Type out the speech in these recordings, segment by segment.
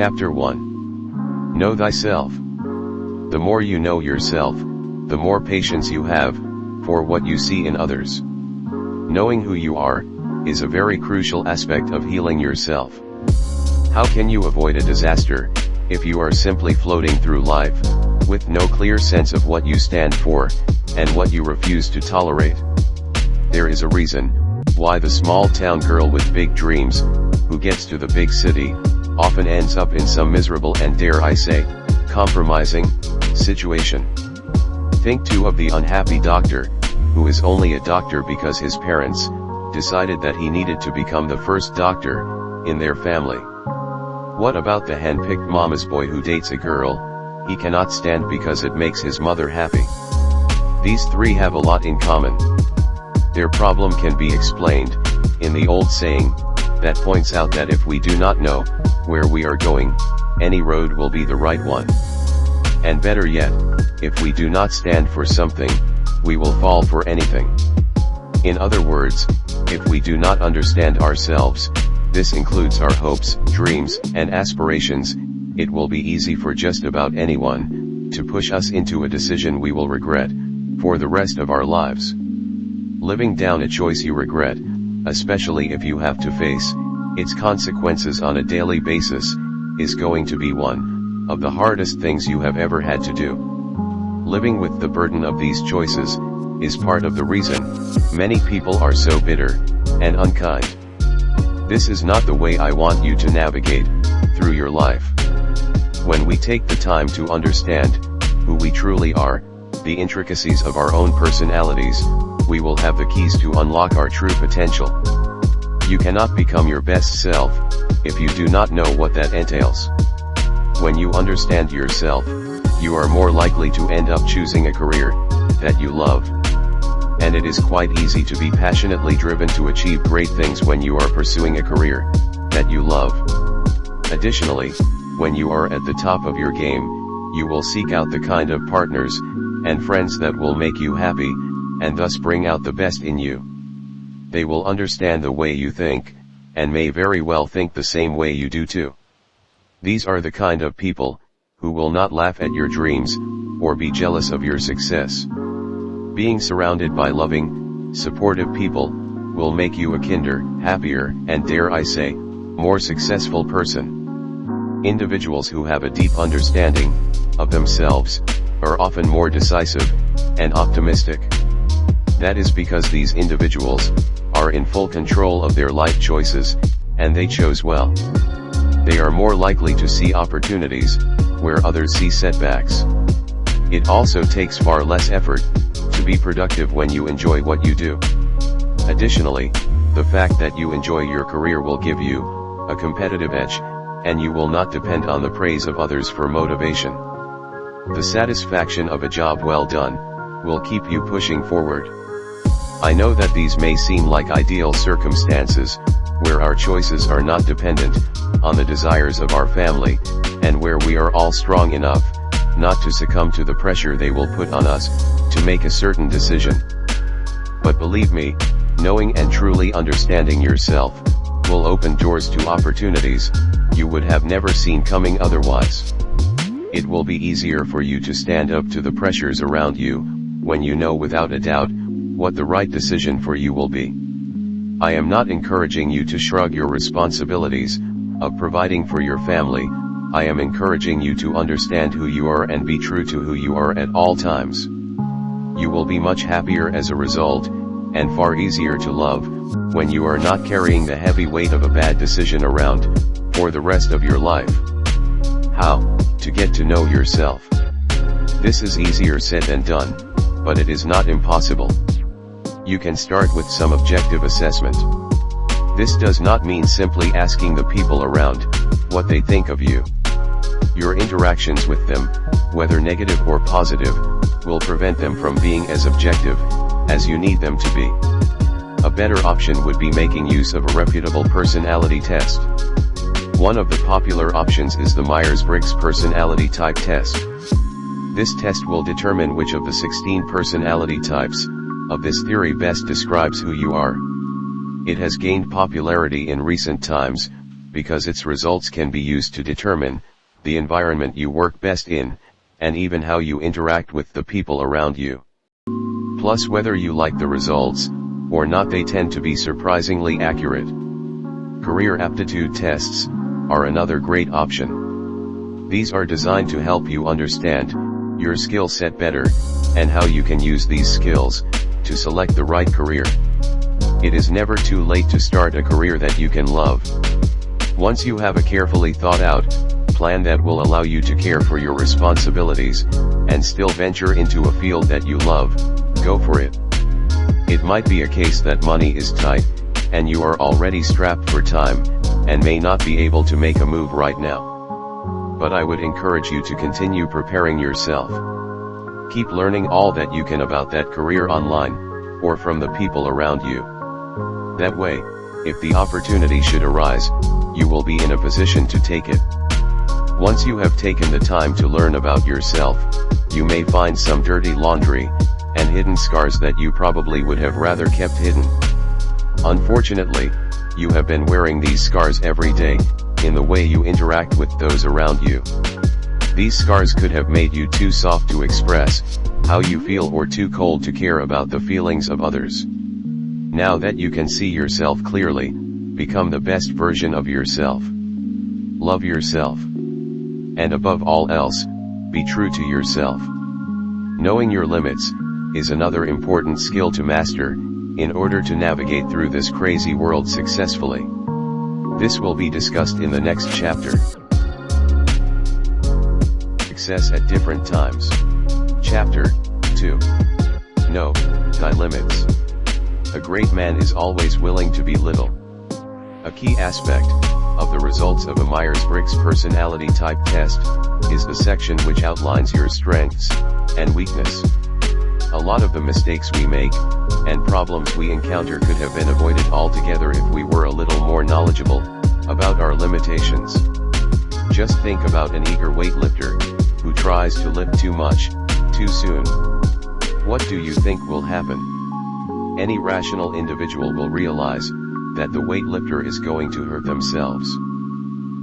Chapter 1 Know Thyself. The more you know yourself, the more patience you have, for what you see in others. Knowing who you are, is a very crucial aspect of healing yourself. How can you avoid a disaster, if you are simply floating through life, with no clear sense of what you stand for, and what you refuse to tolerate? There is a reason, why the small town girl with big dreams, who gets to the big city, often ends up in some miserable and dare I say, compromising, situation. Think too of the unhappy doctor, who is only a doctor because his parents, decided that he needed to become the first doctor, in their family. What about the hand-picked mama's boy who dates a girl, he cannot stand because it makes his mother happy. These three have a lot in common. Their problem can be explained, in the old saying, that points out that if we do not know, where we are going, any road will be the right one. And better yet, if we do not stand for something, we will fall for anything. In other words, if we do not understand ourselves, this includes our hopes, dreams, and aspirations, it will be easy for just about anyone, to push us into a decision we will regret, for the rest of our lives. Living down a choice you regret, especially if you have to face, its consequences on a daily basis, is going to be one, of the hardest things you have ever had to do. Living with the burden of these choices, is part of the reason, many people are so bitter, and unkind. This is not the way I want you to navigate, through your life. When we take the time to understand, who we truly are, the intricacies of our own personalities, we will have the keys to unlock our true potential. You cannot become your best self, if you do not know what that entails. When you understand yourself, you are more likely to end up choosing a career, that you love. And it is quite easy to be passionately driven to achieve great things when you are pursuing a career, that you love. Additionally, when you are at the top of your game, you will seek out the kind of partners, and friends that will make you happy, and thus bring out the best in you. They will understand the way you think, and may very well think the same way you do too. These are the kind of people, who will not laugh at your dreams, or be jealous of your success. Being surrounded by loving, supportive people, will make you a kinder, happier, and dare I say, more successful person. Individuals who have a deep understanding, of themselves, are often more decisive, and optimistic. That is because these individuals, are in full control of their life choices, and they chose well. They are more likely to see opportunities, where others see setbacks. It also takes far less effort, to be productive when you enjoy what you do. Additionally, the fact that you enjoy your career will give you, a competitive edge, and you will not depend on the praise of others for motivation. The satisfaction of a job well done, will keep you pushing forward. I know that these may seem like ideal circumstances, where our choices are not dependent, on the desires of our family, and where we are all strong enough, not to succumb to the pressure they will put on us, to make a certain decision. But believe me, knowing and truly understanding yourself, will open doors to opportunities, you would have never seen coming otherwise. It will be easier for you to stand up to the pressures around you, when you know without a doubt, what the right decision for you will be. I am not encouraging you to shrug your responsibilities, of providing for your family, I am encouraging you to understand who you are and be true to who you are at all times. You will be much happier as a result, and far easier to love, when you are not carrying the heavy weight of a bad decision around, for the rest of your life. How, to get to know yourself. This is easier said than done, but it is not impossible. You can start with some objective assessment. This does not mean simply asking the people around, what they think of you. Your interactions with them, whether negative or positive, will prevent them from being as objective, as you need them to be. A better option would be making use of a reputable personality test. One of the popular options is the Myers-Briggs Personality Type Test. This test will determine which of the 16 personality types, of this theory best describes who you are. It has gained popularity in recent times, because its results can be used to determine, the environment you work best in, and even how you interact with the people around you. Plus whether you like the results, or not they tend to be surprisingly accurate. Career aptitude tests, are another great option. These are designed to help you understand, your skill set better, and how you can use these skills, to select the right career. It is never too late to start a career that you can love. Once you have a carefully thought out, plan that will allow you to care for your responsibilities, and still venture into a field that you love, go for it. It might be a case that money is tight, and you are already strapped for time, and may not be able to make a move right now. But I would encourage you to continue preparing yourself. Keep learning all that you can about that career online, or from the people around you. That way, if the opportunity should arise, you will be in a position to take it. Once you have taken the time to learn about yourself, you may find some dirty laundry, and hidden scars that you probably would have rather kept hidden. Unfortunately, you have been wearing these scars every day, in the way you interact with those around you. These scars could have made you too soft to express, how you feel or too cold to care about the feelings of others. Now that you can see yourself clearly, become the best version of yourself. Love yourself. And above all else, be true to yourself. Knowing your limits, is another important skill to master, in order to navigate through this crazy world successfully. This will be discussed in the next chapter. Success at different times. Chapter 2. Know, thy limits. A great man is always willing to be little. A key aspect, of the results of a Myers-Briggs personality type test, is the section which outlines your strengths, and weakness. A lot of the mistakes we make, and problems we encounter could have been avoided altogether if we were a little more knowledgeable, about our limitations. Just think about an eager weightlifter, who tries to lift too much, too soon. What do you think will happen? Any rational individual will realize, that the weightlifter is going to hurt themselves.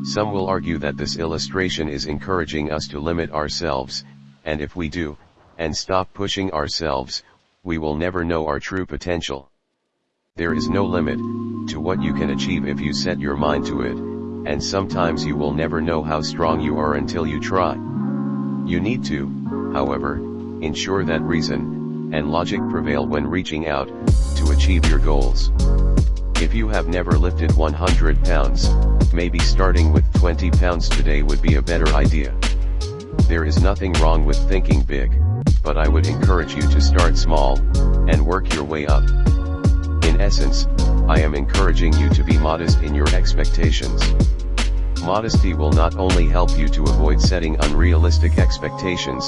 Some will argue that this illustration is encouraging us to limit ourselves, and if we do, and stop pushing ourselves, we will never know our true potential. There is no limit, to what you can achieve if you set your mind to it, and sometimes you will never know how strong you are until you try. You need to, however, ensure that reason, and logic prevail when reaching out, to achieve your goals. If you have never lifted 100 pounds, maybe starting with 20 pounds today would be a better idea. There is nothing wrong with thinking big but I would encourage you to start small, and work your way up. In essence, I am encouraging you to be modest in your expectations. Modesty will not only help you to avoid setting unrealistic expectations,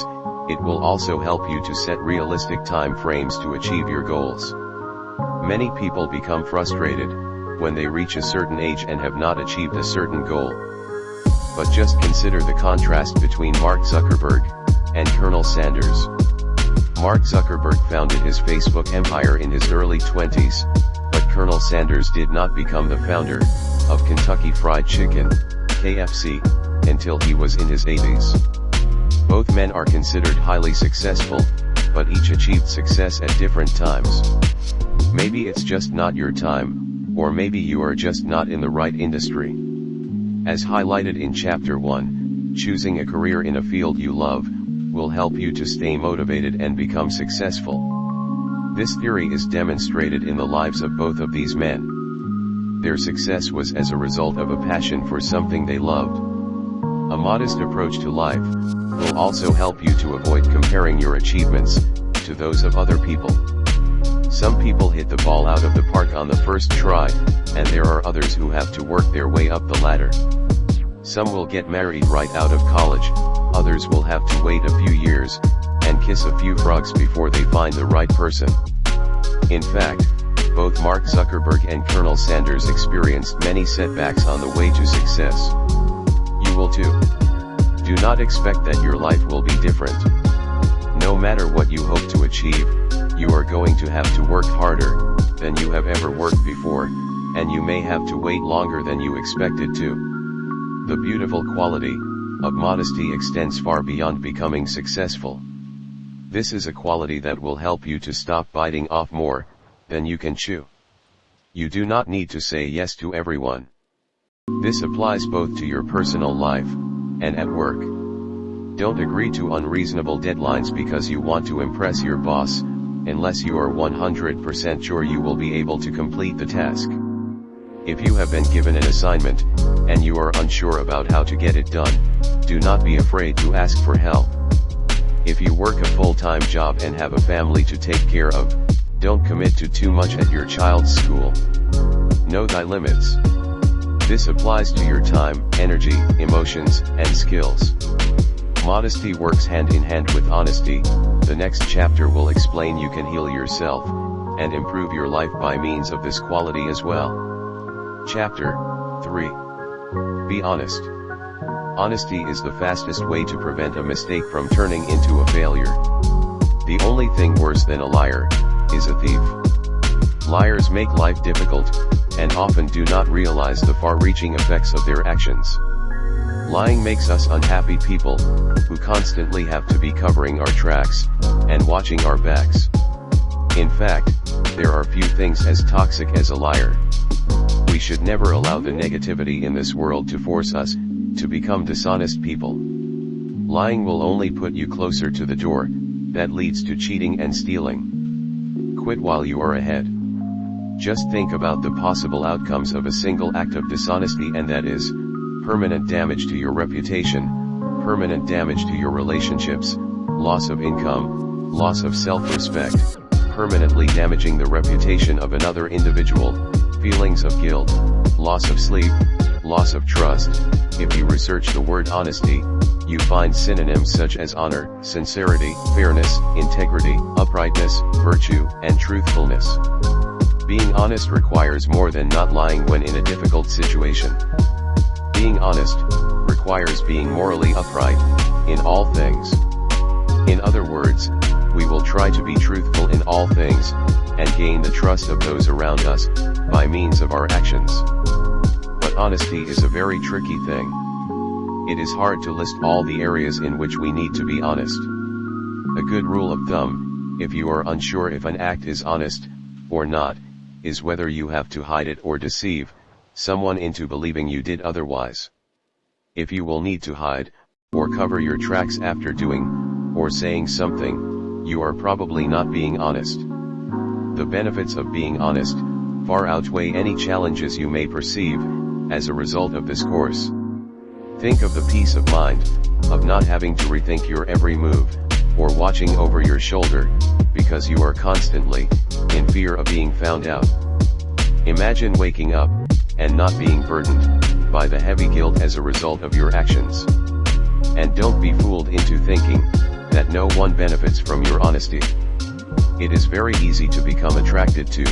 it will also help you to set realistic time frames to achieve your goals. Many people become frustrated, when they reach a certain age and have not achieved a certain goal. But just consider the contrast between Mark Zuckerberg, and Colonel Sanders. Mark Zuckerberg founded his Facebook empire in his early 20s, but Colonel Sanders did not become the founder, of Kentucky Fried Chicken, KFC, until he was in his 80s. Both men are considered highly successful, but each achieved success at different times. Maybe it's just not your time, or maybe you are just not in the right industry. As highlighted in chapter 1, choosing a career in a field you love, will help you to stay motivated and become successful. This theory is demonstrated in the lives of both of these men. Their success was as a result of a passion for something they loved. A modest approach to life, will also help you to avoid comparing your achievements, to those of other people. Some people hit the ball out of the park on the first try, and there are others who have to work their way up the ladder. Some will get married right out of college, others will have to wait a few years, and kiss a few frogs before they find the right person. In fact, both Mark Zuckerberg and Colonel Sanders experienced many setbacks on the way to success. You will too. Do not expect that your life will be different. No matter what you hope to achieve, you are going to have to work harder, than you have ever worked before, and you may have to wait longer than you expected to. The beautiful quality of modesty extends far beyond becoming successful. This is a quality that will help you to stop biting off more than you can chew. You do not need to say yes to everyone. This applies both to your personal life and at work. Don't agree to unreasonable deadlines because you want to impress your boss, unless you are 100% sure you will be able to complete the task. If you have been given an assignment, and you are unsure about how to get it done, do not be afraid to ask for help. If you work a full-time job and have a family to take care of, don't commit to too much at your child's school. Know thy limits. This applies to your time, energy, emotions, and skills. Modesty works hand in hand with honesty, the next chapter will explain you can heal yourself, and improve your life by means of this quality as well. Chapter 3 Be honest. Honesty is the fastest way to prevent a mistake from turning into a failure. The only thing worse than a liar, is a thief. Liars make life difficult, and often do not realize the far-reaching effects of their actions. Lying makes us unhappy people, who constantly have to be covering our tracks, and watching our backs. In fact, there are few things as toxic as a liar. We should never allow the negativity in this world to force us, to become dishonest people. Lying will only put you closer to the door, that leads to cheating and stealing quit while you are ahead. Just think about the possible outcomes of a single act of dishonesty and that is, permanent damage to your reputation, permanent damage to your relationships, loss of income, loss of self-respect, permanently damaging the reputation of another individual, feelings of guilt, loss of sleep, loss of trust. If you research the word honesty, you find synonyms such as honor, sincerity, fairness, integrity, uprightness, virtue, and truthfulness. Being honest requires more than not lying when in a difficult situation. Being honest, requires being morally upright, in all things. In other words, we will try to be truthful in all things, and gain the trust of those around us, by means of our actions. Honesty is a very tricky thing it is hard to list all the areas in which we need to be honest. A good rule of thumb, if you are unsure if an act is honest, or not, is whether you have to hide it or deceive, someone into believing you did otherwise. If you will need to hide, or cover your tracks after doing, or saying something, you are probably not being honest. The benefits of being honest, far outweigh any challenges you may perceive, as a result of this course. Think of the peace of mind, of not having to rethink your every move, or watching over your shoulder, because you are constantly, in fear of being found out. Imagine waking up, and not being burdened, by the heavy guilt as a result of your actions. And don't be fooled into thinking, that no one benefits from your honesty. It is very easy to become attracted to,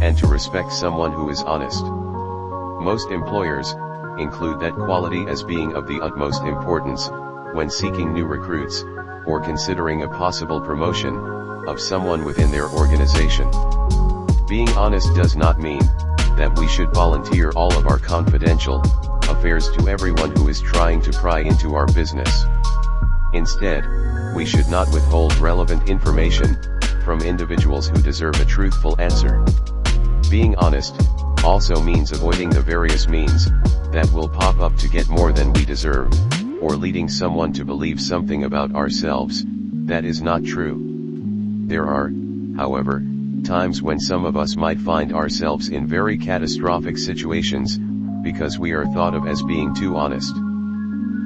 and to respect someone who is honest. Most employers, include that quality as being of the utmost importance, when seeking new recruits, or considering a possible promotion, of someone within their organization. Being honest does not mean, that we should volunteer all of our confidential, affairs to everyone who is trying to pry into our business. Instead, we should not withhold relevant information, from individuals who deserve a truthful answer. Being honest, also means avoiding the various means, that will pop up to get more than we deserve, or leading someone to believe something about ourselves, that is not true. There are, however, times when some of us might find ourselves in very catastrophic situations, because we are thought of as being too honest.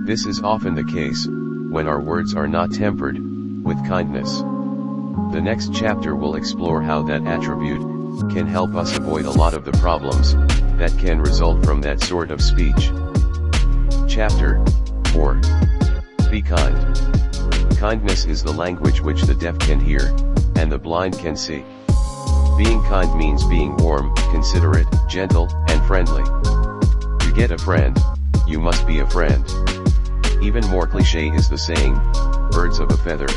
This is often the case, when our words are not tempered, with kindness. The next chapter will explore how that attribute, can help us avoid a lot of the problems, that can result from that sort of speech. Chapter 4 Be kind. Kindness is the language which the deaf can hear, and the blind can see. Being kind means being warm, considerate, gentle, and friendly. To get a friend, you must be a friend. Even more cliche is the saying, birds of a feather,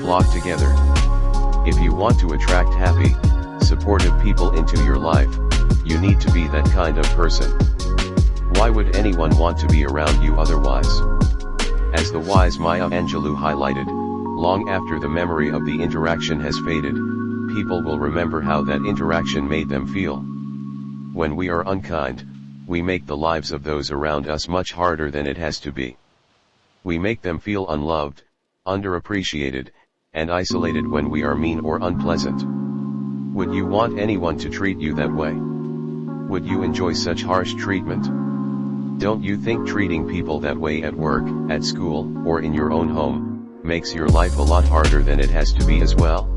flock together. If you want to attract happy, supportive people into your life, you need to be that kind of person. Why would anyone want to be around you otherwise? As the wise Maya Angelou highlighted, long after the memory of the interaction has faded, people will remember how that interaction made them feel. When we are unkind, we make the lives of those around us much harder than it has to be. We make them feel unloved, underappreciated, and isolated when we are mean or unpleasant. Would you want anyone to treat you that way? Would you enjoy such harsh treatment? Don't you think treating people that way at work, at school, or in your own home, makes your life a lot harder than it has to be as well?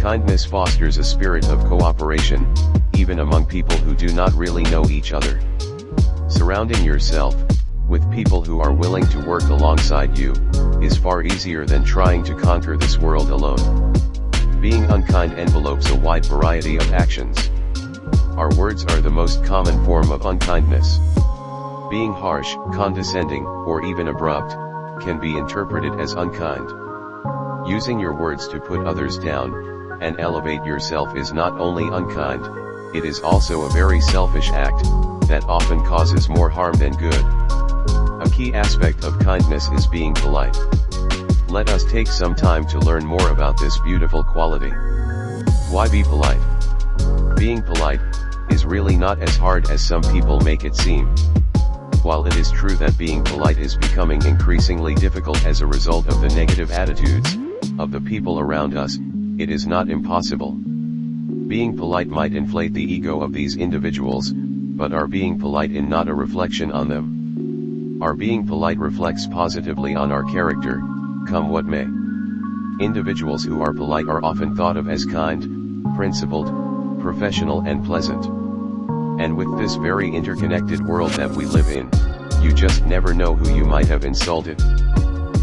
Kindness fosters a spirit of cooperation, even among people who do not really know each other. Surrounding yourself, with people who are willing to work alongside you, is far easier than trying to conquer this world alone. Being unkind envelopes a wide variety of actions. Our words are the most common form of unkindness. Being harsh, condescending, or even abrupt, can be interpreted as unkind. Using your words to put others down, and elevate yourself is not only unkind, it is also a very selfish act, that often causes more harm than good. A key aspect of kindness is being polite. Let us take some time to learn more about this beautiful quality. Why be polite? Being polite, is really not as hard as some people make it seem. While it is true that being polite is becoming increasingly difficult as a result of the negative attitudes, of the people around us, it is not impossible. Being polite might inflate the ego of these individuals, but are being polite in not a reflection on them. Our being polite reflects positively on our character, come what may. Individuals who are polite are often thought of as kind, principled, professional and pleasant. And with this very interconnected world that we live in, you just never know who you might have insulted.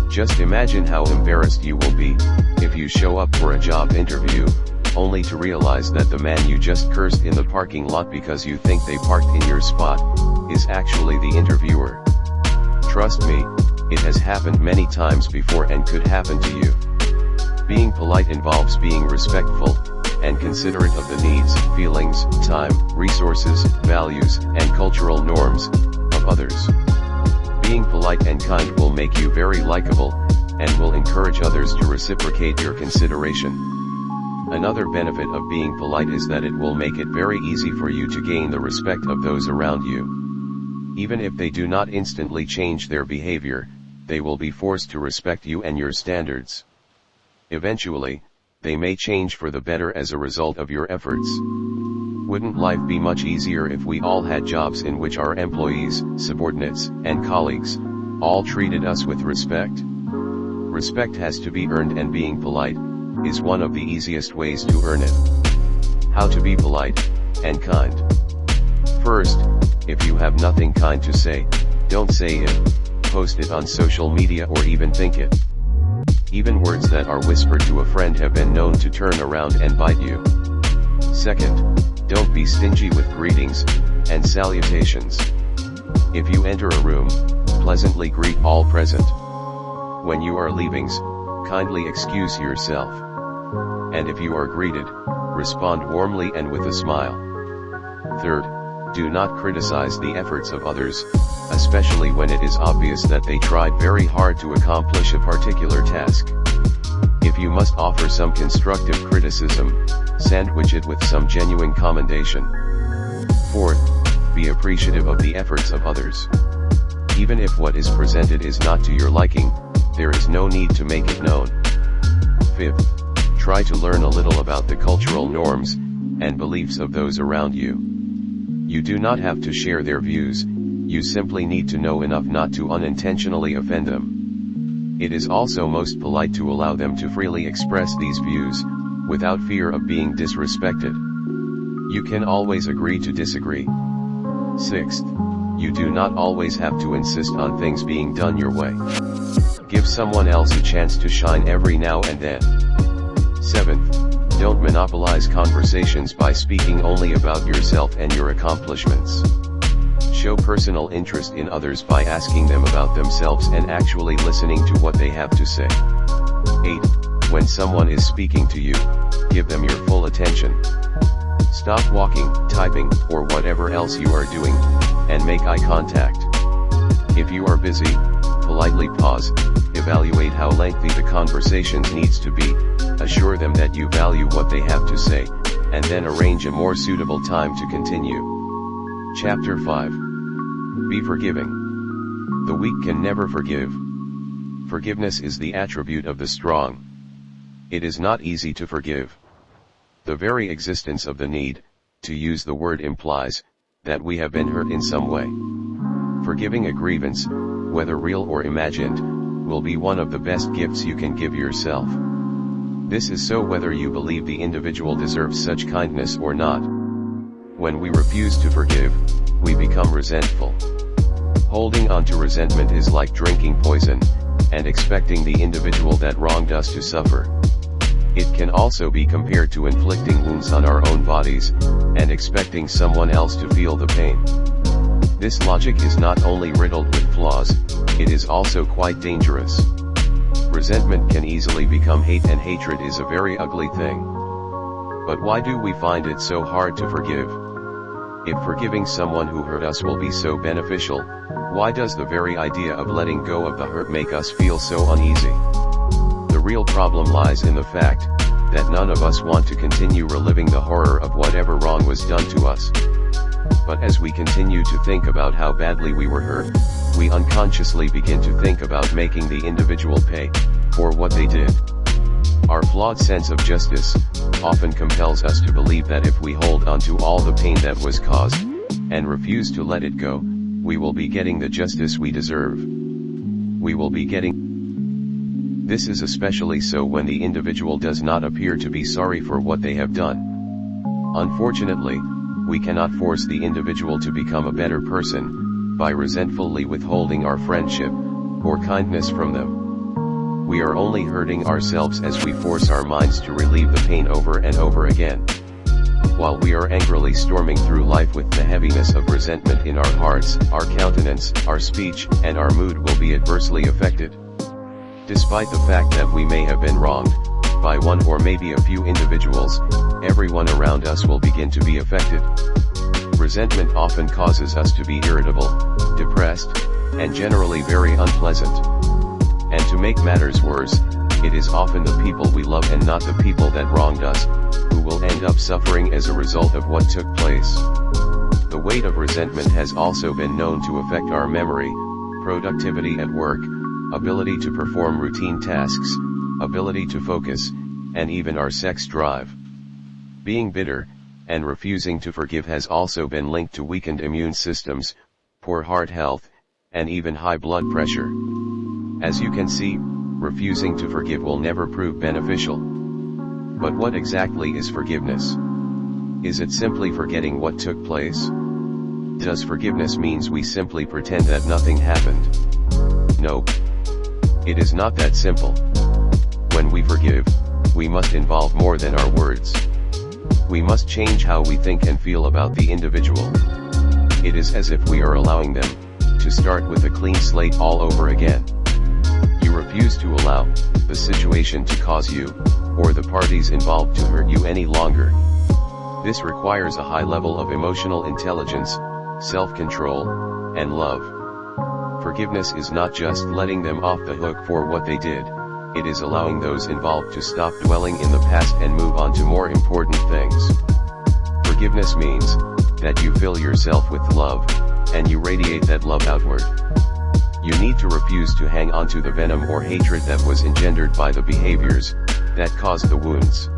Just imagine how embarrassed you will be, if you show up for a job interview, only to realize that the man you just cursed in the parking lot because you think they parked in your spot, is actually the interviewer. Trust me, it has happened many times before and could happen to you. Being polite involves being respectful, and considerate of the needs, feelings, time, resources, values, and cultural norms, of others. Being polite and kind will make you very likable, and will encourage others to reciprocate your consideration. Another benefit of being polite is that it will make it very easy for you to gain the respect of those around you. Even if they do not instantly change their behavior, they will be forced to respect you and your standards. Eventually, they may change for the better as a result of your efforts. Wouldn't life be much easier if we all had jobs in which our employees, subordinates, and colleagues, all treated us with respect? Respect has to be earned and being polite, is one of the easiest ways to earn it. How to be polite, and kind. First, if you have nothing kind to say, don't say it, post it on social media or even think it. Even words that are whispered to a friend have been known to turn around and bite you. Second, don't be stingy with greetings, and salutations. If you enter a room, pleasantly greet all present. When you are leaving, kindly excuse yourself. And if you are greeted, respond warmly and with a smile. Third, do not criticize the efforts of others, especially when it is obvious that they tried very hard to accomplish a particular task. If you must offer some constructive criticism, sandwich it with some genuine commendation. Fourth, be appreciative of the efforts of others. Even if what is presented is not to your liking, there is no need to make it known. Fifth, try to learn a little about the cultural norms, and beliefs of those around you. You do not have to share their views, you simply need to know enough not to unintentionally offend them. It is also most polite to allow them to freely express these views, without fear of being disrespected. You can always agree to disagree. Sixth, you do not always have to insist on things being done your way. Give someone else a chance to shine every now and then. Seventh, don't monopolize conversations by speaking only about yourself and your accomplishments. Show personal interest in others by asking them about themselves and actually listening to what they have to say. 8. When someone is speaking to you, give them your full attention. Stop walking, typing, or whatever else you are doing, and make eye contact. If you are busy, politely pause, evaluate how lengthy the conversation needs to be, assure them that you value what they have to say, and then arrange a more suitable time to continue. Chapter 5 Be forgiving. The weak can never forgive. Forgiveness is the attribute of the strong. It is not easy to forgive. The very existence of the need, to use the word implies, that we have been hurt in some way. Forgiving a grievance, whether real or imagined, will be one of the best gifts you can give yourself. This is so whether you believe the individual deserves such kindness or not. When we refuse to forgive, we become resentful. Holding on to resentment is like drinking poison, and expecting the individual that wronged us to suffer. It can also be compared to inflicting wounds on our own bodies, and expecting someone else to feel the pain. This logic is not only riddled with flaws, it is also quite dangerous. Resentment can easily become hate and hatred is a very ugly thing. But why do we find it so hard to forgive? If forgiving someone who hurt us will be so beneficial, why does the very idea of letting go of the hurt make us feel so uneasy? The real problem lies in the fact, that none of us want to continue reliving the horror of whatever wrong was done to us. But as we continue to think about how badly we were hurt, we unconsciously begin to think about making the individual pay, for what they did. Our flawed sense of justice, often compels us to believe that if we hold on to all the pain that was caused, and refuse to let it go, we will be getting the justice we deserve. We will be getting this is especially so when the individual does not appear to be sorry for what they have done. Unfortunately, we cannot force the individual to become a better person, by resentfully withholding our friendship, or kindness from them. We are only hurting ourselves as we force our minds to relieve the pain over and over again. While we are angrily storming through life with the heaviness of resentment in our hearts, our countenance, our speech, and our mood will be adversely affected. Despite the fact that we may have been wronged, by one or maybe a few individuals, everyone around us will begin to be affected. Resentment often causes us to be irritable, depressed, and generally very unpleasant. And to make matters worse, it is often the people we love and not the people that wronged us, who will end up suffering as a result of what took place. The weight of resentment has also been known to affect our memory, productivity at work, ability to perform routine tasks, ability to focus, and even our sex drive. Being bitter, and refusing to forgive has also been linked to weakened immune systems, poor heart health, and even high blood pressure. As you can see, refusing to forgive will never prove beneficial. But what exactly is forgiveness? Is it simply forgetting what took place? Does forgiveness means we simply pretend that nothing happened? Nope. It is not that simple. When we forgive, we must involve more than our words. We must change how we think and feel about the individual. It is as if we are allowing them, to start with a clean slate all over again. You refuse to allow, the situation to cause you, or the parties involved to hurt you any longer. This requires a high level of emotional intelligence, self-control, and love. Forgiveness is not just letting them off the hook for what they did, it is allowing those involved to stop dwelling in the past and move on to more important things. Forgiveness means, that you fill yourself with love, and you radiate that love outward. You need to refuse to hang on to the venom or hatred that was engendered by the behaviors, that caused the wounds.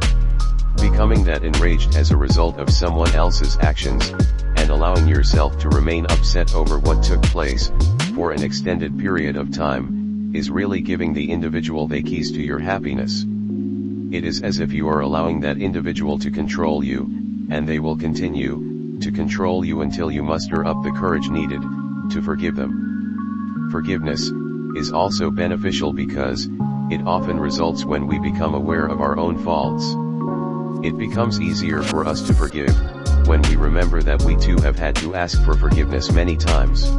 Becoming that enraged as a result of someone else's actions, and allowing yourself to remain upset over what took place, for an extended period of time, is really giving the individual the keys to your happiness. It is as if you are allowing that individual to control you, and they will continue, to control you until you muster up the courage needed, to forgive them. Forgiveness, is also beneficial because, it often results when we become aware of our own faults. It becomes easier for us to forgive, when we remember that we too have had to ask for forgiveness many times.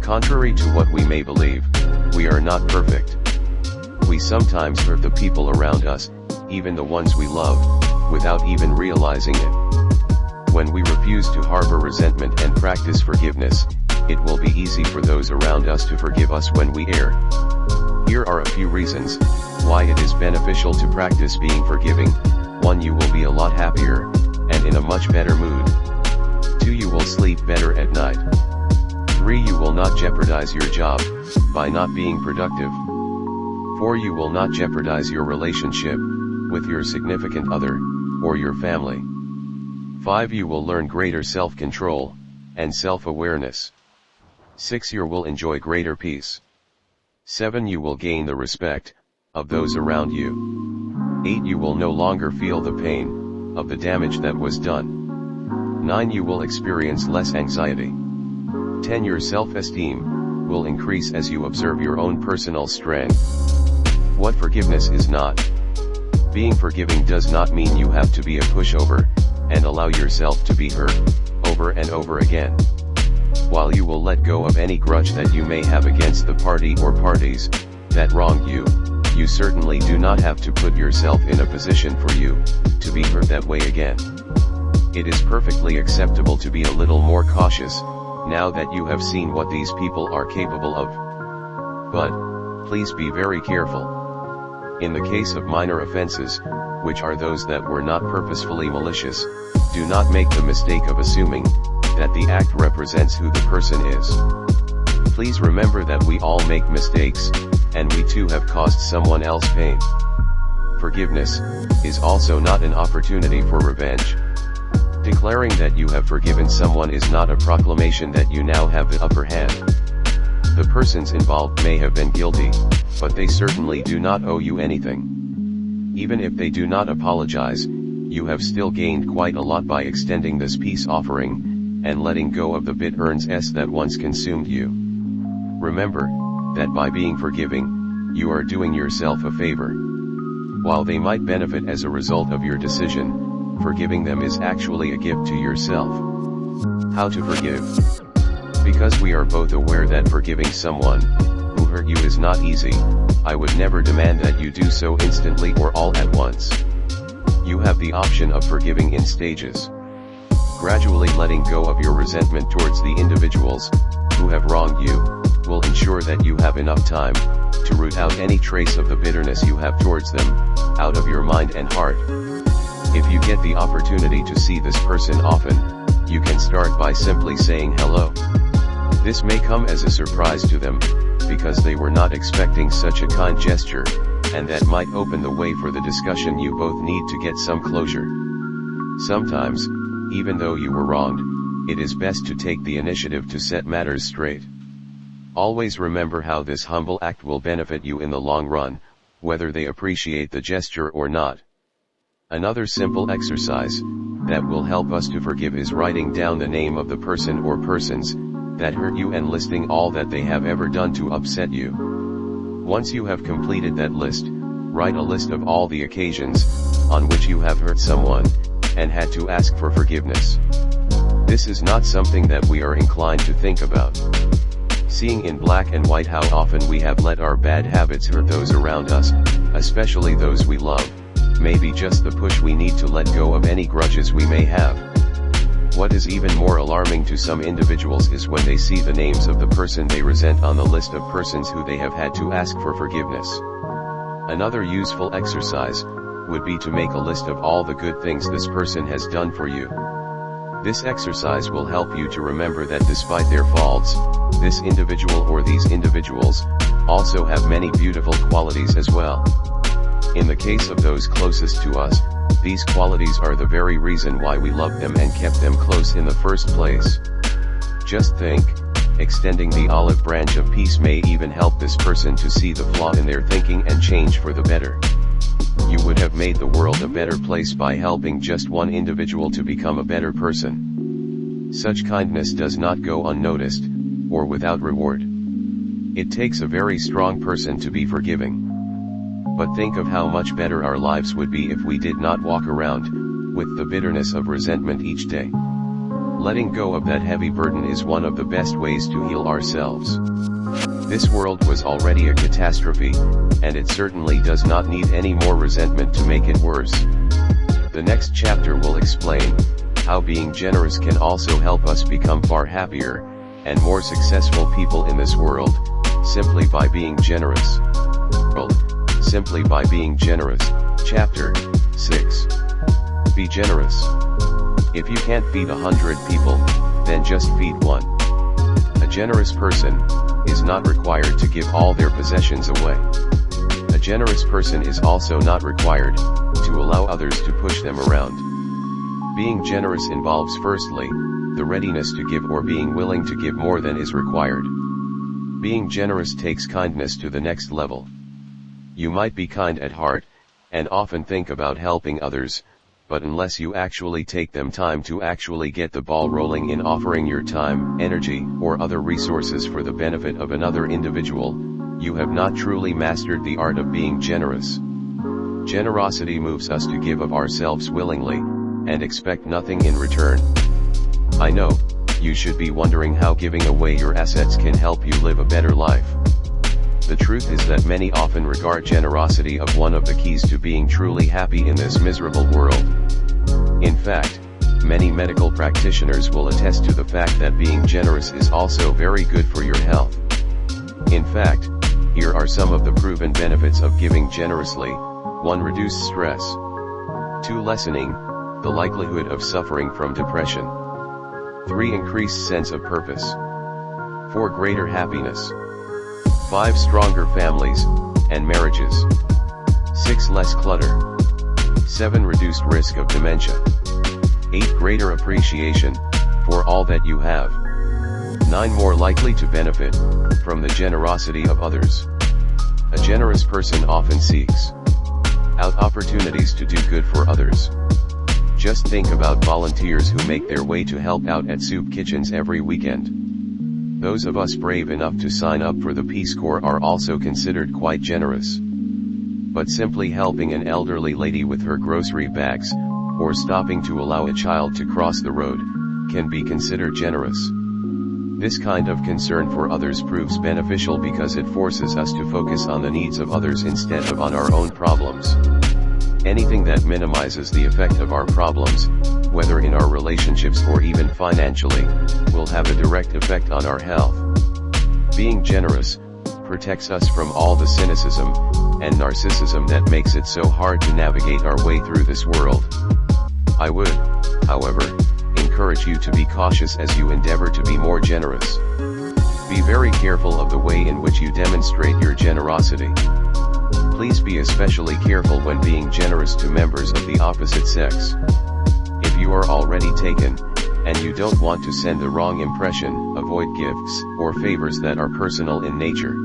Contrary to what we may believe, we are not perfect. We sometimes hurt the people around us, even the ones we love, without even realizing it. When we refuse to harbor resentment and practice forgiveness, it will be easy for those around us to forgive us when we err. Here are a few reasons, why it is beneficial to practice being forgiving, 1 you will be a lot happier, and in a much better mood. 2 you will sleep better at night. 3 you will not jeopardize your job, by not being productive. 4 you will not jeopardize your relationship, with your significant other, or your family. 5 you will learn greater self-control, and self-awareness. 6 you will enjoy greater peace. 7 you will gain the respect, of those around you. 8 you will no longer feel the pain, of the damage that was done. 9 you will experience less anxiety. 10 your self-esteem, will increase as you observe your own personal strength. What forgiveness is not. Being forgiving does not mean you have to be a pushover, and allow yourself to be hurt, over and over again. While you will let go of any grudge that you may have against the party or parties, that wronged you, you certainly do not have to put yourself in a position for you, to be hurt that way again. It is perfectly acceptable to be a little more cautious, now that you have seen what these people are capable of. But, please be very careful. In the case of minor offenses, which are those that were not purposefully malicious, do not make the mistake of assuming, that the act represents who the person is. Please remember that we all make mistakes, and we too have caused someone else pain. Forgiveness, is also not an opportunity for revenge. Declaring that you have forgiven someone is not a proclamation that you now have the upper hand. The persons involved may have been guilty, but they certainly do not owe you anything. Even if they do not apologize, you have still gained quite a lot by extending this peace offering, and letting go of the bitterness s that once consumed you. Remember, that by being forgiving, you are doing yourself a favor. While they might benefit as a result of your decision, forgiving them is actually a gift to yourself. How to forgive? Because we are both aware that forgiving someone, who hurt you is not easy, I would never demand that you do so instantly or all at once. You have the option of forgiving in stages. Gradually letting go of your resentment towards the individuals, who have wronged you, will ensure that you have enough time, to root out any trace of the bitterness you have towards them, out of your mind and heart. If you get the opportunity to see this person often, you can start by simply saying hello. This may come as a surprise to them, because they were not expecting such a kind gesture, and that might open the way for the discussion you both need to get some closure. Sometimes, even though you were wronged, it is best to take the initiative to set matters straight. Always remember how this humble act will benefit you in the long run, whether they appreciate the gesture or not. Another simple exercise, that will help us to forgive is writing down the name of the person or persons, that hurt you and listing all that they have ever done to upset you. Once you have completed that list, write a list of all the occasions, on which you have hurt someone, and had to ask for forgiveness. This is not something that we are inclined to think about. Seeing in black and white how often we have let our bad habits hurt those around us, especially those we love, may be just the push we need to let go of any grudges we may have. What is even more alarming to some individuals is when they see the names of the person they resent on the list of persons who they have had to ask for forgiveness. Another useful exercise, would be to make a list of all the good things this person has done for you. This exercise will help you to remember that despite their faults, this individual or these individuals, also have many beautiful qualities as well. In the case of those closest to us, these qualities are the very reason why we loved them and kept them close in the first place. Just think, extending the olive branch of peace may even help this person to see the flaw in their thinking and change for the better. You would have made the world a better place by helping just one individual to become a better person. Such kindness does not go unnoticed, or without reward. It takes a very strong person to be forgiving. But think of how much better our lives would be if we did not walk around, with the bitterness of resentment each day. Letting go of that heavy burden is one of the best ways to heal ourselves. This world was already a catastrophe, and it certainly does not need any more resentment to make it worse. The next chapter will explain, how being generous can also help us become far happier, and more successful people in this world, simply by being generous. Simply by being generous, Chapter 6. Be generous. If you can't feed a hundred people, then just feed one. A generous person, is not required to give all their possessions away. A generous person is also not required, to allow others to push them around. Being generous involves firstly, the readiness to give or being willing to give more than is required. Being generous takes kindness to the next level. You might be kind at heart, and often think about helping others, but unless you actually take them time to actually get the ball rolling in offering your time, energy, or other resources for the benefit of another individual, you have not truly mastered the art of being generous. Generosity moves us to give of ourselves willingly, and expect nothing in return. I know, you should be wondering how giving away your assets can help you live a better life. The truth is that many often regard generosity of one of the keys to being truly happy in this miserable world. In fact, many medical practitioners will attest to the fact that being generous is also very good for your health. In fact, here are some of the proven benefits of giving generously. 1. Reduce stress. 2. Lessening, the likelihood of suffering from depression. 3. Increased sense of purpose. 4. Greater happiness. 5. Stronger families, and marriages. 6. Less clutter. 7. Reduced risk of dementia. 8. Greater appreciation, for all that you have. 9. More likely to benefit, from the generosity of others. A generous person often seeks out opportunities to do good for others. Just think about volunteers who make their way to help out at soup kitchens every weekend. Those of us brave enough to sign up for the Peace Corps are also considered quite generous. But simply helping an elderly lady with her grocery bags, or stopping to allow a child to cross the road, can be considered generous. This kind of concern for others proves beneficial because it forces us to focus on the needs of others instead of on our own problems. Anything that minimizes the effect of our problems, whether in our relationships or even financially, will have a direct effect on our health. Being generous, protects us from all the cynicism, and narcissism that makes it so hard to navigate our way through this world. I would, however, encourage you to be cautious as you endeavor to be more generous. Be very careful of the way in which you demonstrate your generosity. Please be especially careful when being generous to members of the opposite sex. If you are already taken, and you don't want to send the wrong impression, avoid gifts or favors that are personal in nature.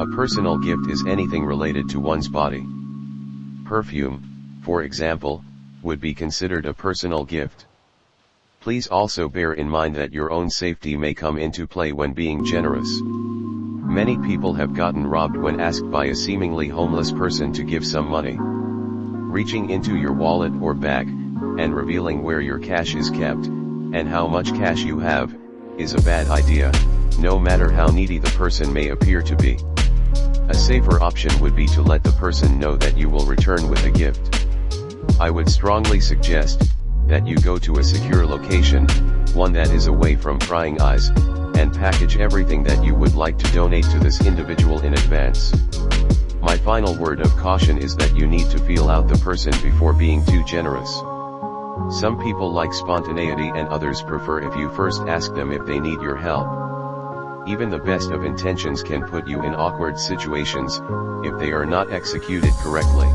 A personal gift is anything related to one's body. Perfume, for example, would be considered a personal gift. Please also bear in mind that your own safety may come into play when being generous. Many people have gotten robbed when asked by a seemingly homeless person to give some money. Reaching into your wallet or bag, and revealing where your cash is kept, and how much cash you have, is a bad idea, no matter how needy the person may appear to be. A safer option would be to let the person know that you will return with a gift. I would strongly suggest, that you go to a secure location, one that is away from prying eyes, and package everything that you would like to donate to this individual in advance. My final word of caution is that you need to feel out the person before being too generous. Some people like spontaneity and others prefer if you first ask them if they need your help. Even the best of intentions can put you in awkward situations, if they are not executed correctly.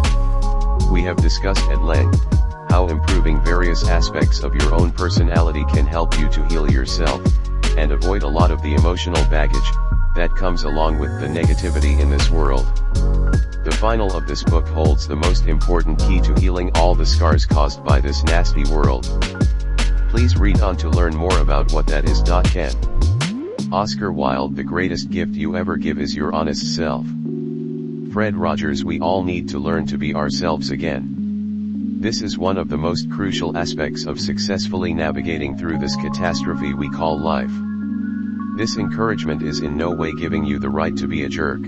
We have discussed at length, how improving various aspects of your own personality can help you to heal yourself, and avoid a lot of the emotional baggage, that comes along with the negativity in this world. The final of this book holds the most important key to healing all the scars caused by this nasty world. Please read on to learn more about what that is. Can. Oscar Wilde The greatest gift you ever give is your honest self. Fred Rogers We all need to learn to be ourselves again. This is one of the most crucial aspects of successfully navigating through this catastrophe we call life. This encouragement is in no way giving you the right to be a jerk.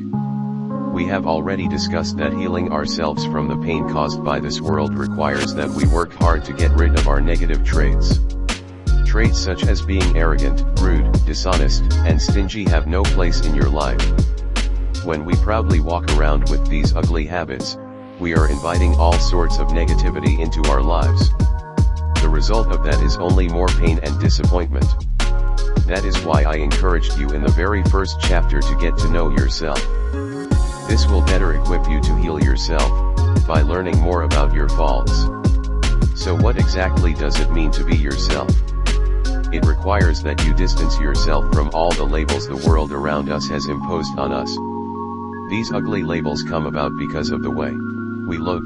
We have already discussed that healing ourselves from the pain caused by this world requires that we work hard to get rid of our negative traits. Traits such as being arrogant, rude, dishonest, and stingy have no place in your life. When we proudly walk around with these ugly habits, we are inviting all sorts of negativity into our lives. The result of that is only more pain and disappointment. That is why I encouraged you in the very first chapter to get to know yourself. This will better equip you to heal yourself, by learning more about your faults. So what exactly does it mean to be yourself? It requires that you distance yourself from all the labels the world around us has imposed on us. These ugly labels come about because of the way we look,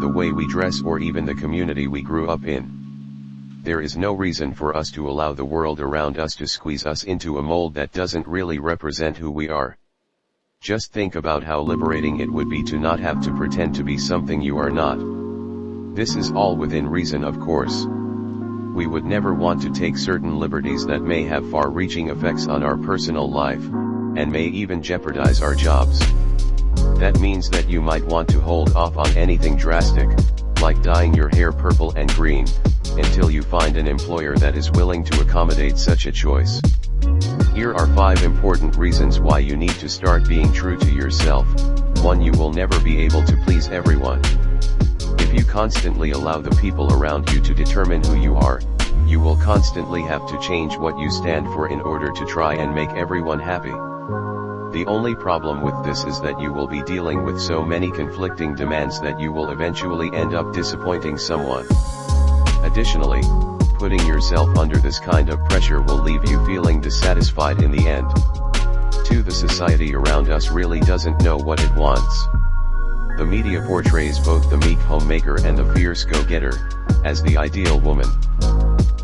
the way we dress or even the community we grew up in. There is no reason for us to allow the world around us to squeeze us into a mold that doesn't really represent who we are. Just think about how liberating it would be to not have to pretend to be something you are not. This is all within reason of course we would never want to take certain liberties that may have far-reaching effects on our personal life, and may even jeopardize our jobs. That means that you might want to hold off on anything drastic, like dyeing your hair purple and green, until you find an employer that is willing to accommodate such a choice. Here are 5 important reasons why you need to start being true to yourself. 1. You will never be able to please everyone. If you constantly allow the people around you to determine who you are, you will constantly have to change what you stand for in order to try and make everyone happy. The only problem with this is that you will be dealing with so many conflicting demands that you will eventually end up disappointing someone. Additionally, putting yourself under this kind of pressure will leave you feeling dissatisfied in the end. 2. The society around us really doesn't know what it wants. The media portrays both the meek homemaker and the fierce go-getter, as the ideal woman.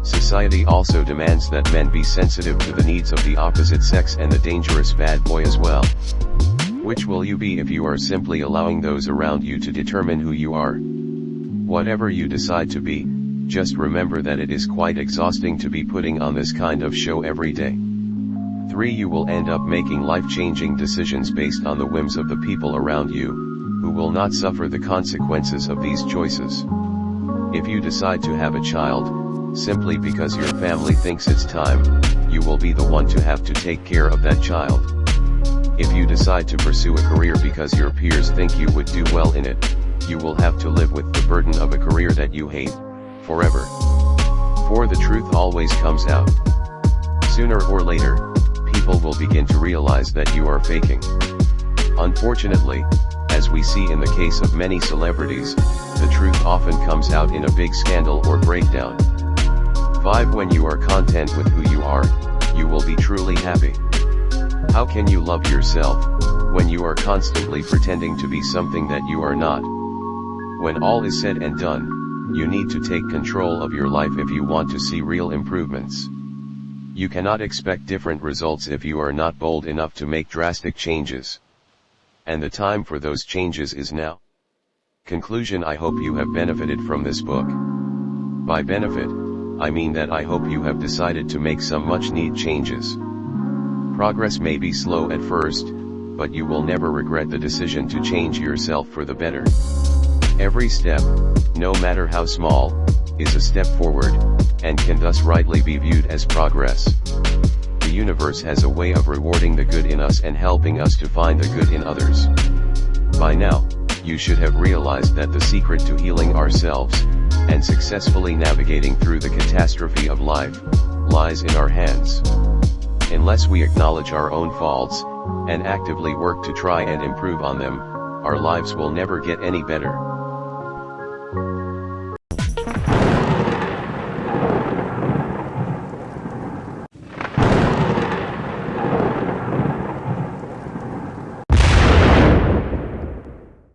Society also demands that men be sensitive to the needs of the opposite sex and the dangerous bad boy as well. Which will you be if you are simply allowing those around you to determine who you are? Whatever you decide to be, just remember that it is quite exhausting to be putting on this kind of show every day. 3. You will end up making life-changing decisions based on the whims of the people around you, who will not suffer the consequences of these choices. If you decide to have a child, simply because your family thinks it's time, you will be the one to have to take care of that child. If you decide to pursue a career because your peers think you would do well in it, you will have to live with the burden of a career that you hate, forever. For the truth always comes out. Sooner or later, people will begin to realize that you are faking. Unfortunately, as we see in the case of many celebrities, the truth often comes out in a big scandal or breakdown. 5. When you are content with who you are, you will be truly happy. How can you love yourself, when you are constantly pretending to be something that you are not? When all is said and done, you need to take control of your life if you want to see real improvements. You cannot expect different results if you are not bold enough to make drastic changes and the time for those changes is now. Conclusion I hope you have benefited from this book. By benefit, I mean that I hope you have decided to make some much need changes. Progress may be slow at first, but you will never regret the decision to change yourself for the better. Every step, no matter how small, is a step forward, and can thus rightly be viewed as progress the universe has a way of rewarding the good in us and helping us to find the good in others. By now, you should have realized that the secret to healing ourselves, and successfully navigating through the catastrophe of life, lies in our hands. Unless we acknowledge our own faults, and actively work to try and improve on them, our lives will never get any better.